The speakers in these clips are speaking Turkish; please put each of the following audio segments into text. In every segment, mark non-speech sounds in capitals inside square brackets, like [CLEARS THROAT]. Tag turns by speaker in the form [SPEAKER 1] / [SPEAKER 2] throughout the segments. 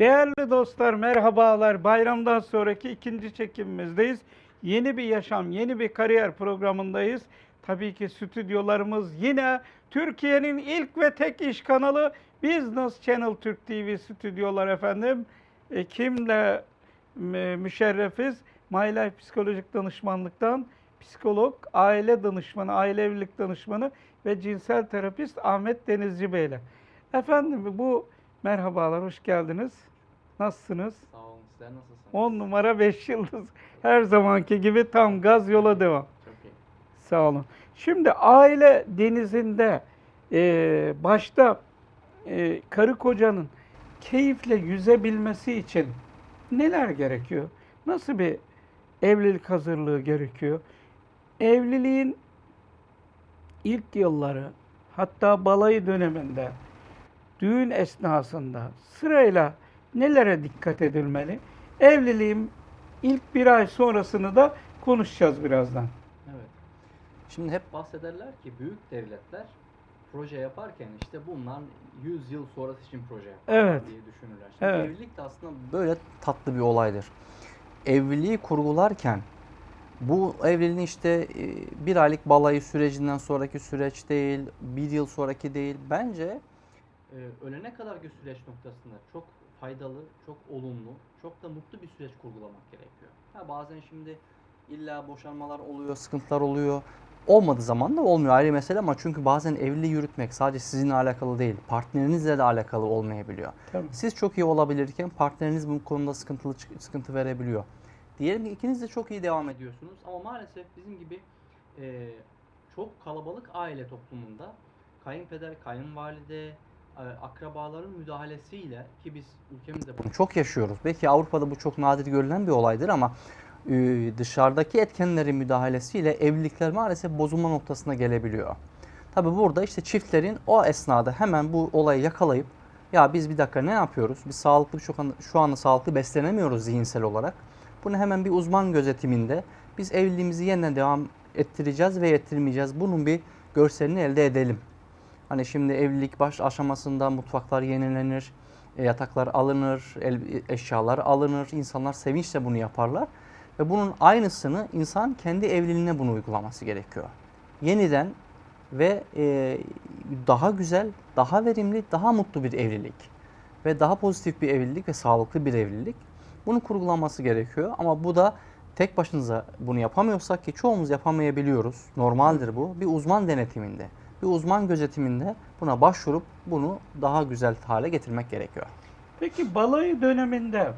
[SPEAKER 1] Değerli dostlar merhabalar. Bayramdan sonraki ikinci çekimimizdeyiz. Yeni bir yaşam, yeni bir kariyer programındayız. Tabii ki stüdyolarımız yine Türkiye'nin ilk ve tek iş kanalı Business Channel Türk TV stüdyolar efendim. E, kimle mü- müşerrefiz? My Life Psikolojik Danışmanlıktan psikolog, aile danışmanı, aile evlilik danışmanı ve cinsel terapist Ahmet Denizci Bey ile. Efendim bu merhabalar, hoş geldiniz. Nasılsınız?
[SPEAKER 2] Sağ olun. Sizler nasılsınız?
[SPEAKER 1] 10 numara 5 yıldız. Her zamanki gibi tam gaz yola devam.
[SPEAKER 2] Çok iyi.
[SPEAKER 1] Sağ olun. Şimdi aile denizinde e, başta e, karı kocanın keyifle yüzebilmesi için neler gerekiyor? Nasıl bir evlilik hazırlığı gerekiyor? Evliliğin ilk yılları hatta balayı döneminde düğün esnasında sırayla nelere dikkat edilmeli? Evliliğin ilk bir ay sonrasını da konuşacağız birazdan.
[SPEAKER 2] Evet. Şimdi hep bahsederler ki büyük devletler proje yaparken işte bunlar 100 yıl sonrası için proje yaparlar
[SPEAKER 1] Evet.
[SPEAKER 2] diye düşünürler. Şimdi
[SPEAKER 1] Evet.
[SPEAKER 2] evlilik de aslında böyle tatlı bir olaydır. Evliliği kurgularken bu evliliğin işte e, bir aylık balayı sürecinden sonraki süreç değil, bir yıl sonraki değil. Bence e, ölene kadarki süreç noktasında çok faydalı, çok olumlu, çok da mutlu bir süreç kurgulamak gerekiyor. Ha bazen şimdi illa boşanmalar oluyor, sıkıntılar oluyor. Olmadığı zaman da olmuyor ayrı mesele ama çünkü bazen evliliği yürütmek sadece sizinle alakalı değil, partnerinizle de alakalı olmayabiliyor.
[SPEAKER 1] Tabii.
[SPEAKER 2] Siz çok iyi olabilirken partneriniz bu konuda sıkıntılı sıkıntı verebiliyor. Diyelim ki ikiniz de çok iyi devam ediyorsunuz ama maalesef bizim gibi e, çok kalabalık aile toplumunda kayınpeder, kayınvalide, akrabaların müdahalesiyle ki biz ülkemizde bunu çok yaşıyoruz. Belki Avrupa'da bu çok nadir görülen bir olaydır ama e, dışarıdaki etkenlerin müdahalesiyle evlilikler maalesef bozulma noktasına gelebiliyor. Tabi burada işte çiftlerin o esnada hemen bu olayı yakalayıp ya biz bir dakika ne yapıyoruz? Biz sağlıklı şu anda, şu anda sağlıklı beslenemiyoruz zihinsel olarak. Bunu hemen bir uzman gözetiminde biz evliliğimizi yeniden devam ettireceğiz ve ettirmeyeceğiz. Bunun bir görselini elde edelim. Hani şimdi evlilik baş aşamasında mutfaklar yenilenir, e, yataklar alınır, eşyalar alınır. İnsanlar sevinçle bunu yaparlar. Ve bunun aynısını insan kendi evliliğine bunu uygulaması gerekiyor. Yeniden ve e, daha güzel, daha verimli, daha mutlu bir evlilik ve daha pozitif bir evlilik ve sağlıklı bir evlilik. Bunu kurgulanması gerekiyor ama bu da tek başınıza bunu yapamıyorsak ki çoğumuz yapamayabiliyoruz. Normaldir bu. Bir uzman denetiminde, bir uzman gözetiminde buna başvurup bunu daha güzel hale getirmek gerekiyor.
[SPEAKER 1] Peki balayı döneminde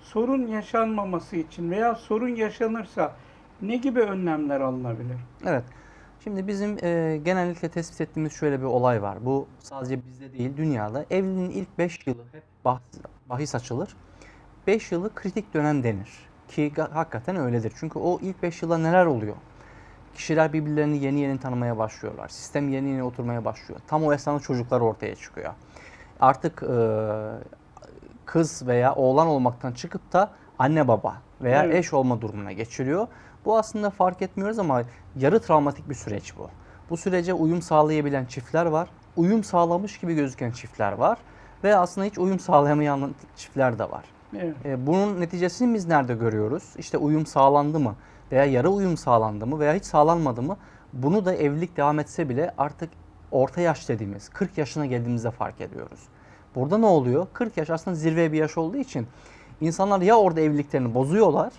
[SPEAKER 1] sorun yaşanmaması için veya sorun yaşanırsa ne gibi önlemler alınabilir?
[SPEAKER 2] Evet. Şimdi bizim e, genellikle tespit ettiğimiz şöyle bir olay var. Bu sadece bizde değil dünyada. Evliliğin ilk 5 yılı hep bahs, bahis açılır. 5 yılı kritik dönem denir. Ki hakikaten öyledir. Çünkü o ilk 5 yılda neler oluyor? Kişiler birbirlerini yeni yeni tanımaya başlıyorlar. Sistem yeni yeni oturmaya başlıyor. Tam o esnada çocuklar ortaya çıkıyor. Artık e, kız veya oğlan olmaktan çıkıp da anne baba veya
[SPEAKER 1] Evet.
[SPEAKER 2] eş olma durumuna geçiliyor. Bu aslında fark etmiyoruz ama yarı travmatik bir süreç bu. Bu sürece uyum sağlayabilen çiftler var. Uyum sağlamış gibi gözüken çiftler var. Ve aslında hiç uyum sağlayamayan çiftler de var.
[SPEAKER 1] Evet.
[SPEAKER 2] E, bunun neticesini biz nerede görüyoruz? İşte uyum sağlandı mı? Veya yarı uyum sağlandı mı? Veya hiç sağlanmadı mı? Bunu da evlilik devam etse bile artık orta yaş dediğimiz 40 yaşına geldiğimizde fark ediyoruz. Burada ne oluyor? 40 yaş aslında zirve bir yaş olduğu için insanlar ya orada evliliklerini bozuyorlar.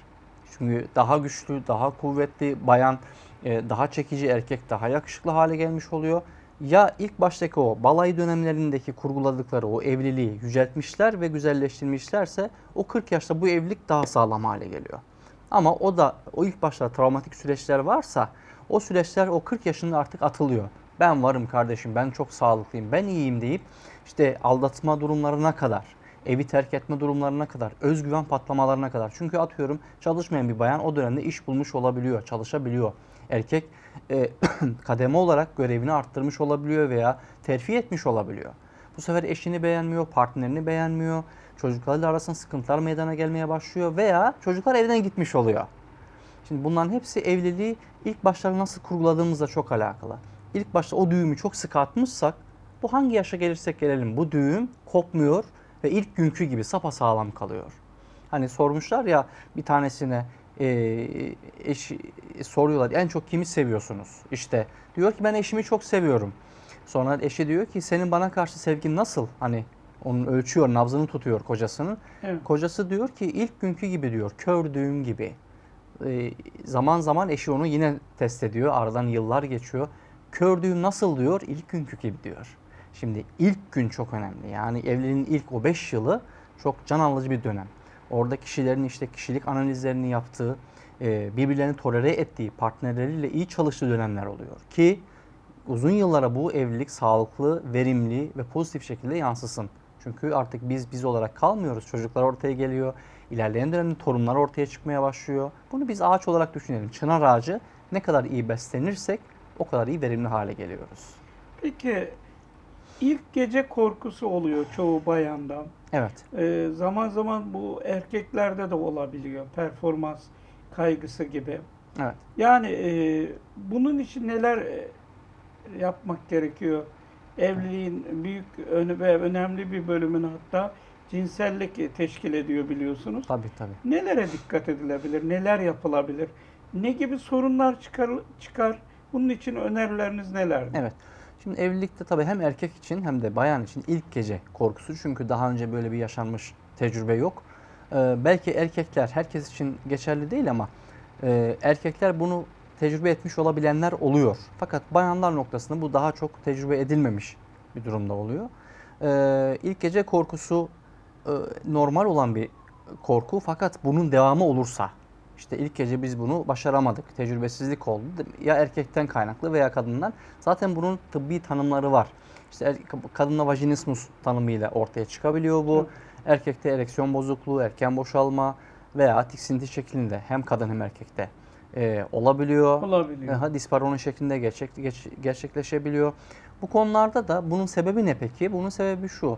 [SPEAKER 2] Çünkü daha güçlü, daha kuvvetli bayan, e, daha çekici erkek daha yakışıklı hale gelmiş oluyor. Ya ilk baştaki o balay dönemlerindeki kurguladıkları o evliliği yüceltmişler ve güzelleştirmişlerse o 40 yaşta bu evlilik daha sağlam hale geliyor. Ama o da o ilk başta travmatik süreçler varsa o süreçler o 40 yaşında artık atılıyor. Ben varım kardeşim, ben çok sağlıklıyım, ben iyiyim deyip işte aldatma durumlarına kadar, evi terk etme durumlarına kadar, özgüven patlamalarına kadar. Çünkü atıyorum çalışmayan bir bayan o dönemde iş bulmuş olabiliyor, çalışabiliyor. Erkek e, [CLEARS THROAT] kademe olarak görevini arttırmış olabiliyor veya terfi etmiş olabiliyor. Bu sefer eşini beğenmiyor, partnerini beğenmiyor. Çocuklarla arasında sıkıntılar meydana gelmeye başlıyor veya çocuklar evden gitmiş oluyor. Şimdi bunların hepsi evliliği ilk başta nasıl kurguladığımızla çok alakalı. İlk başta o düğümü çok sıkı atmışsak bu hangi yaşa gelirsek gelelim bu düğüm kopmuyor ve ilk günkü gibi sapasağlam kalıyor. Hani sormuşlar ya bir tanesine e, eşi soruyorlar en çok kimi seviyorsunuz? İşte diyor ki ben eşimi çok seviyorum. Sonra eşi diyor ki senin bana karşı sevgin nasıl? Hani onun ölçüyor, nabzını tutuyor kocasının.
[SPEAKER 1] Evet.
[SPEAKER 2] Kocası diyor ki ilk günkü gibi diyor, kör düğüm gibi. Ee, zaman zaman eşi onu yine test ediyor. Aradan yıllar geçiyor. Kör düğüm nasıl diyor? İlk günkü gibi diyor. Şimdi ilk gün çok önemli. Yani evliliğin ilk o 5 yılı çok can alıcı bir dönem. Orada kişilerin işte kişilik analizlerini yaptığı, e, birbirlerini tolere ettiği, partnerleriyle iyi çalıştığı dönemler oluyor. Ki uzun yıllara bu evlilik sağlıklı, verimli ve pozitif şekilde yansısın. Çünkü artık biz biz olarak kalmıyoruz. Çocuklar ortaya geliyor. İlerleyen dönemde torunlar ortaya çıkmaya başlıyor. Bunu biz ağaç olarak düşünelim. Çınar ağacı ne kadar iyi beslenirsek o kadar iyi verimli hale geliyoruz.
[SPEAKER 1] Peki ilk gece korkusu oluyor çoğu bayandan.
[SPEAKER 2] Evet.
[SPEAKER 1] Ee, zaman zaman bu erkeklerde de olabiliyor. Performans kaygısı gibi.
[SPEAKER 2] Evet.
[SPEAKER 1] Yani e, bunun için neler e, yapmak gerekiyor? Evliliğin büyük ve önemli bir bölümünü hatta cinsellik teşkil ediyor biliyorsunuz.
[SPEAKER 2] Tabii tabii.
[SPEAKER 1] Nelere dikkat edilebilir? Neler yapılabilir? Ne gibi sorunlar çıkar? çıkar? Bunun için önerileriniz nelerdir?
[SPEAKER 2] Evet. Şimdi evlilikte tabii hem erkek için hem de bayan için ilk gece korkusu. Çünkü daha önce böyle bir yaşanmış tecrübe yok. Ee, belki erkekler herkes için geçerli değil ama e, erkekler bunu tecrübe etmiş olabilenler oluyor. Fakat bayanlar noktasında bu daha çok tecrübe edilmemiş bir durumda oluyor. Ee, ilk gece korkusu e, normal olan bir korku fakat bunun devamı olursa işte ilk gece biz bunu başaramadık. Tecrübesizlik oldu. Ya erkekten kaynaklı veya kadından. Zaten bunun tıbbi tanımları var. İşte er, kadında vajinismus tanımıyla ortaya çıkabiliyor bu. Erkekte ereksiyon bozukluğu, erken boşalma veya tiksinti şeklinde hem kadın hem erkekte e, olabiliyor.
[SPEAKER 1] Olabiliyor.
[SPEAKER 2] Aha, disparoni şeklinde gerçek, geç- gerçekleşebiliyor. Bu konularda da bunun sebebi ne peki? Bunun sebebi şu.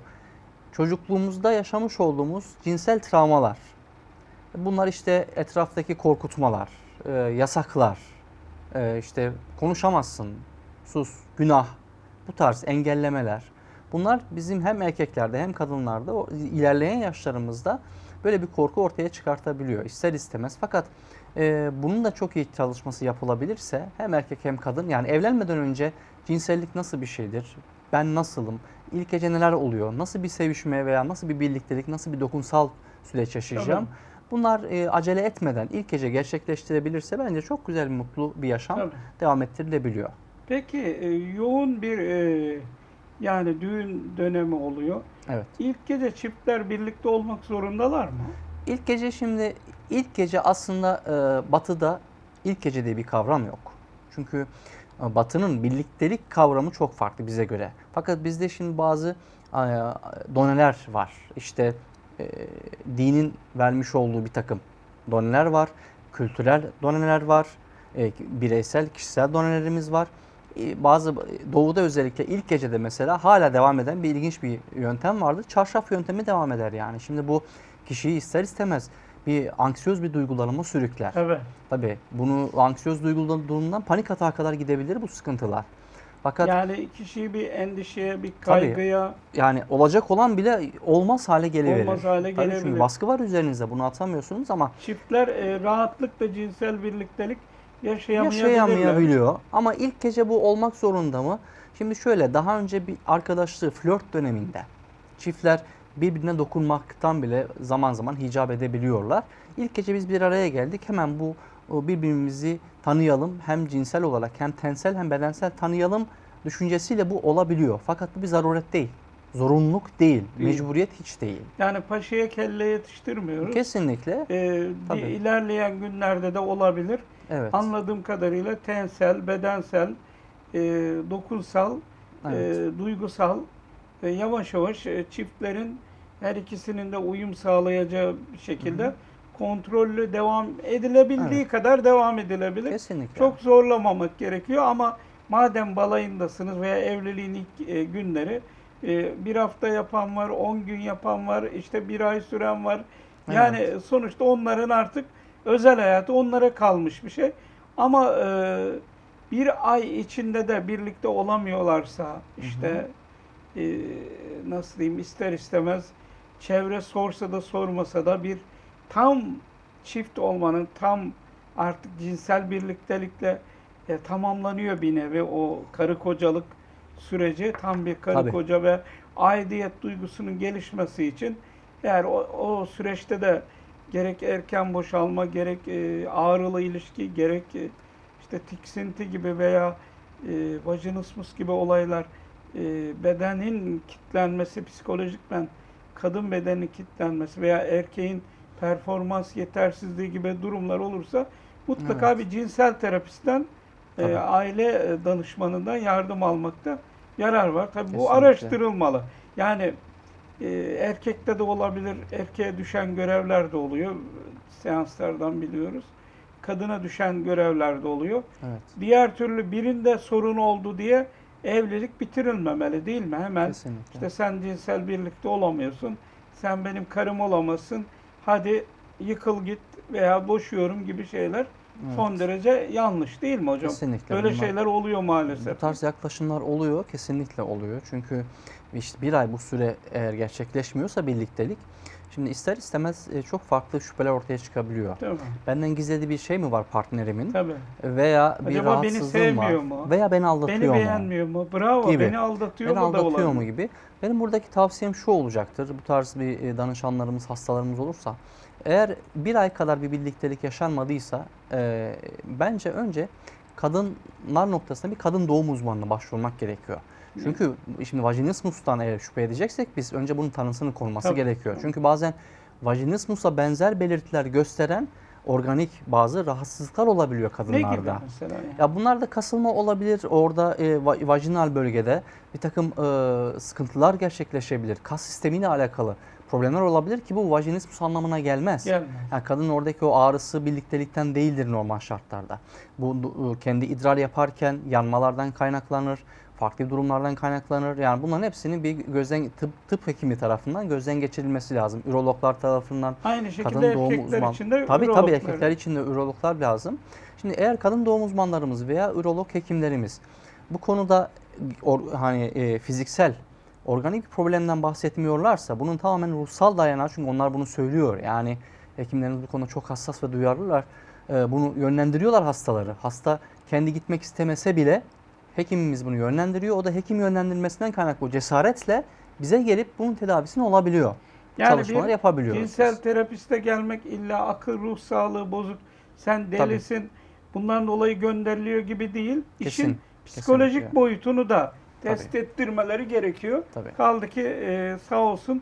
[SPEAKER 2] Çocukluğumuzda yaşamış olduğumuz cinsel travmalar. Bunlar işte etraftaki korkutmalar, e, yasaklar, e, işte konuşamazsın, sus, günah, bu tarz engellemeler. Bunlar bizim hem erkeklerde hem kadınlarda o ilerleyen yaşlarımızda böyle bir korku ortaya çıkartabiliyor ister istemez. Fakat e, bunun da çok iyi çalışması yapılabilirse hem erkek hem kadın yani evlenmeden önce cinsellik nasıl bir şeydir? Ben nasılım? İlk gece neler oluyor? Nasıl bir sevişme veya nasıl bir birliktelik, nasıl bir dokunsal süreç yaşayacağım?
[SPEAKER 1] Tabii.
[SPEAKER 2] Bunlar e, acele etmeden ilk gece gerçekleştirebilirse bence çok güzel, mutlu bir yaşam
[SPEAKER 1] Tabii.
[SPEAKER 2] devam ettirilebiliyor.
[SPEAKER 1] Peki e, yoğun bir e, yani düğün dönemi oluyor.
[SPEAKER 2] Evet.
[SPEAKER 1] İlk gece çiftler birlikte olmak zorundalar mı?
[SPEAKER 2] İlk gece şimdi ilk gece aslında e, batıda ilk gece diye bir kavram yok. Çünkü e, batının birliktelik kavramı çok farklı bize göre. Fakat bizde şimdi bazı e, doneler var. İşte e, dinin vermiş olduğu bir takım doneler var. Kültürel doneler var. E, bireysel, kişisel donelerimiz var. E, bazı doğuda özellikle ilk gecede mesela hala devam eden bir ilginç bir yöntem vardır. Çarşaf yöntemi devam eder yani. Şimdi bu kişiyi ister istemez bir anksiyöz bir duygulanıma sürükler.
[SPEAKER 1] Evet.
[SPEAKER 2] Tabii bunu anksiyöz duygulanımdan panik atağa kadar gidebilir bu sıkıntılar. Fakat yani,
[SPEAKER 1] Yani kişiyi bir endişeye, bir kaygıya
[SPEAKER 2] olacak olan bile olmaz hale geliverir.
[SPEAKER 1] Olmaz hale
[SPEAKER 2] Tabii çünkü
[SPEAKER 1] gelebilir.
[SPEAKER 2] baskı var üzerinizde bunu atamıyorsunuz ama
[SPEAKER 1] çiftler e, rahatlıkla cinsel birliktelik yaşayamayabilirler.
[SPEAKER 2] yaşayamayabiliyor. Ama ilk gece bu olmak zorunda mı? Şimdi şöyle daha önce bir arkadaşlığı flört döneminde çiftler birbirine dokunmaktan bile zaman zaman hicap edebiliyorlar. İlk gece biz bir araya geldik. Hemen bu birbirimizi tanıyalım. Hem cinsel olarak hem tensel hem bedensel tanıyalım düşüncesiyle bu olabiliyor. Fakat bu bir zaruret değil. Zorunluluk değil.
[SPEAKER 1] Değil.
[SPEAKER 2] Mecburiyet hiç değil.
[SPEAKER 1] Yani paşaya kelle yetiştirmiyoruz.
[SPEAKER 2] Kesinlikle.
[SPEAKER 1] E,
[SPEAKER 2] Tabii.
[SPEAKER 1] ilerleyen günlerde de olabilir.
[SPEAKER 2] Evet.
[SPEAKER 1] Anladığım kadarıyla tensel, bedensel, e, dokunsal,
[SPEAKER 2] Evet.
[SPEAKER 1] e, duygusal ve yavaş yavaş e, çiftlerin her ikisinin de uyum sağlayacağı bir şekilde kontrollü devam edilebildiği
[SPEAKER 2] Evet.
[SPEAKER 1] kadar devam edilebilir.
[SPEAKER 2] Kesinlikle.
[SPEAKER 1] Çok zorlamamak gerekiyor ama madem balayındasınız veya evliliğin ilk e, günleri e, bir hafta yapan var, 10 gün yapan var, işte bir ay süren var. Yani sonuçta onların artık özel hayatı onlara kalmış bir şey. Ama e, bir ay içinde de birlikte olamıyorlarsa işte e, nasıl diyeyim ister istemez çevre sorsa da sormasa da bir tam çift olmanın tam artık cinsel birliktelikle e, tamamlanıyor bir nevi o karı kocalık süreci tam bir karı
[SPEAKER 2] Tabii.
[SPEAKER 1] koca ve aidiyet duygusunun gelişmesi için eğer o, o süreçte de gerek erken boşalma gerek e, ağrılı ilişki gerek e, işte tiksinti gibi veya e, vajinismus gibi olaylar e, bedenin kitlenmesi psikolojikmen kadın bedeninin kitlenmesi veya erkeğin performans yetersizliği gibi durumlar olursa mutlaka
[SPEAKER 2] Evet.
[SPEAKER 1] bir cinsel terapistten e, aile e, danışmanından yardım almakta yarar var. Tabii bu
[SPEAKER 2] Kesinlikle.
[SPEAKER 1] araştırılmalı. Yani e, erkekte de olabilir, erkeğe düşen görevler de oluyor. Seanslardan biliyoruz. Kadına düşen görevler de oluyor.
[SPEAKER 2] Evet.
[SPEAKER 1] Diğer türlü birinde sorun oldu diye evlilik bitirilmemeli değil mi? Hemen
[SPEAKER 2] Kesinlikle.
[SPEAKER 1] işte sen cinsel birlikte olamıyorsun. Sen benim karım olamazsın. Hadi yıkıl git veya boşuyorum gibi şeyler
[SPEAKER 2] Evet.
[SPEAKER 1] son derece yanlış değil mi hocam?
[SPEAKER 2] Kesinlikle.
[SPEAKER 1] Böyle
[SPEAKER 2] Bunlar-
[SPEAKER 1] şeyler oluyor maalesef.
[SPEAKER 2] Bu tarz yaklaşımlar oluyor, kesinlikle oluyor. Çünkü işte bir ay bu süre eğer gerçekleşmiyorsa birliktelik, şimdi ister istemez e, çok farklı şüpheler ortaya çıkabiliyor.
[SPEAKER 1] Mi?
[SPEAKER 2] Benden gizlediği bir şey mi var partnerimin?
[SPEAKER 1] Tabii.
[SPEAKER 2] Veya bir
[SPEAKER 1] Acaba beni
[SPEAKER 2] rahatsızlığım var.
[SPEAKER 1] sevmiyor mu?
[SPEAKER 2] Veya beni aldatıyor
[SPEAKER 1] Beni
[SPEAKER 2] mu?
[SPEAKER 1] beğenmiyor mu? Bravo.
[SPEAKER 2] Gibi.
[SPEAKER 1] Beni aldatıyor
[SPEAKER 2] Beni
[SPEAKER 1] mu da
[SPEAKER 2] aldatıyor mu gibi. Benim buradaki tavsiyem şu olacaktır. Bu tarz bir e, danışanlarımız, hastalarımız olursa. Eğer bir ay kadar bir birliktelik yaşanmadıysa e, bence önce kadınlar noktasında bir kadın doğum uzmanına başvurmak gerekiyor. Çünkü şimdi vajinismustan eğer şüphe edeceksek biz önce bunun tanısının konulması
[SPEAKER 1] Tabii,
[SPEAKER 2] gerekiyor. Çünkü bazen vajinismusa benzer belirtiler gösteren organik bazı rahatsızlıklar olabiliyor
[SPEAKER 1] Ne
[SPEAKER 2] kadınlarda.
[SPEAKER 1] gibi mesela?
[SPEAKER 2] Ya bunlar da kasılma olabilir. Orada e, va- vajinal bölgede bir takım e, sıkıntılar gerçekleşebilir. Kas sistemiyle alakalı problemler olabilir ki bu vajinismus anlamına gelmez.
[SPEAKER 1] Gelmez.
[SPEAKER 2] Yani kadının oradaki o ağrısı birliktelikten değildir normal şartlarda. Bu du- kendi idrar yaparken yanmalardan kaynaklanır, farklı durumlardan kaynaklanır. Yani bunların hepsinin bir gözden tıp, tıp hekimi tarafından gözden geçirilmesi lazım. Ürologlar tarafından
[SPEAKER 1] Aynı şekilde
[SPEAKER 2] kadın doğum
[SPEAKER 1] erkekler
[SPEAKER 2] uzman.
[SPEAKER 1] için de
[SPEAKER 2] tabii tabii erkekler için de ürologlar lazım. Şimdi eğer kadın doğum uzmanlarımız veya ürolog hekimlerimiz bu konuda or- hani e, fiziksel organik bir problemden bahsetmiyorlarsa bunun tamamen ruhsal dayanağı çünkü onlar bunu söylüyor. Yani hekimlerimiz bu konuda çok hassas ve duyarlılar. E, bunu yönlendiriyorlar hastaları. Hasta kendi gitmek istemese bile hekimimiz bunu yönlendiriyor. O da hekim yönlendirmesinden kaynaklı cesaretle bize gelip bunun tedavisini olabiliyor.
[SPEAKER 1] Yani
[SPEAKER 2] Çalışmalar
[SPEAKER 1] bir
[SPEAKER 2] yapabiliyoruz.
[SPEAKER 1] Cinsel
[SPEAKER 2] biz.
[SPEAKER 1] terapiste gelmek illa akıl ruh sağlığı bozuk. Sen delisin. Bundan dolayı gönderiliyor gibi değil. İşin
[SPEAKER 2] Kesin,
[SPEAKER 1] psikolojik
[SPEAKER 2] kesinlikle.
[SPEAKER 1] boyutunu da test ettirmeleri gerekiyor.
[SPEAKER 2] Tabii.
[SPEAKER 1] Kaldı ki e, sağ olsun